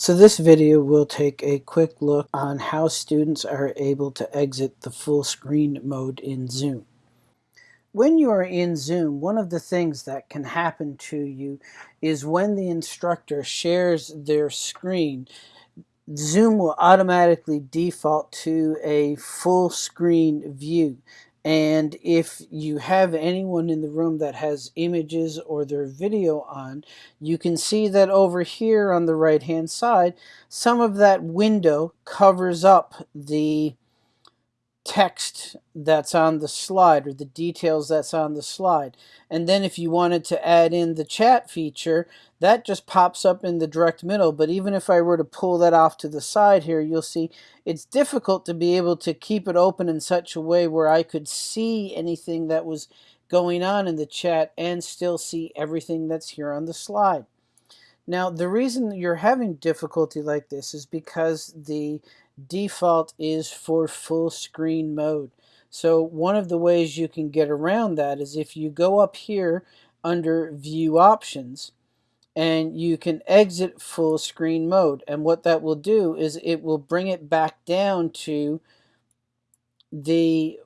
So this video will take a quick look on how students are able to exit the full screen mode in Zoom. When you are in Zoom, one of the things that can happen to you is when the instructor shares their screen, Zoom will automatically default to a full screen view. And if you have anyone in the room that has images or their video on, you can see that over here on the right hand side, some of that window covers up the text that's on the slide or the details that's on the slide. And then if you wanted to add in the chat feature, that just pops up in the direct middle. But even if I were to pull that off to the side here, you'll see it's difficult to be able to keep it open in such a way where I could see anything that was going on in the chat and still see everything that's here on the slide. Now, the reason you're having difficulty like this is because the default is for full screen mode. So one of the ways you can get around that is if you go up here under view options and you can exit full screen mode and what that will do is it will bring it back down to the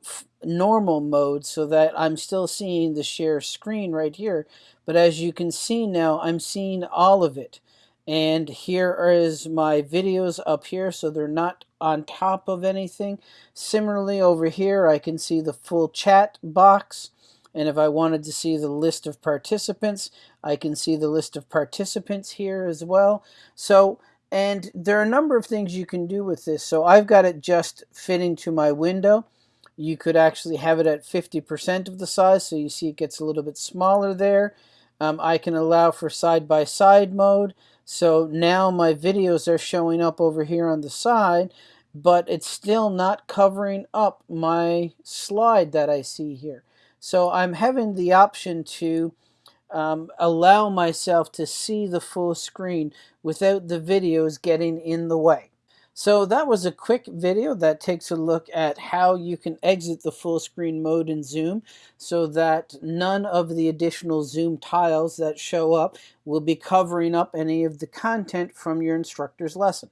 normal mode so that I'm still seeing the share screen right here but as you can see now I'm seeing all of it. And here is my videos up here so they're not on top of anything. Similarly over here I can see the full chat box and if I wanted to see the list of participants I can see the list of participants here as well. So and there are a number of things you can do with this. So I've got it just fitting to my window you could actually have it at 50% of the size so you see it gets a little bit smaller there um, I can allow for side-by-side -side mode so now my videos are showing up over here on the side, but it's still not covering up my slide that I see here. So I'm having the option to um, allow myself to see the full screen without the videos getting in the way. So that was a quick video that takes a look at how you can exit the full screen mode in Zoom so that none of the additional Zoom tiles that show up will be covering up any of the content from your instructor's lesson.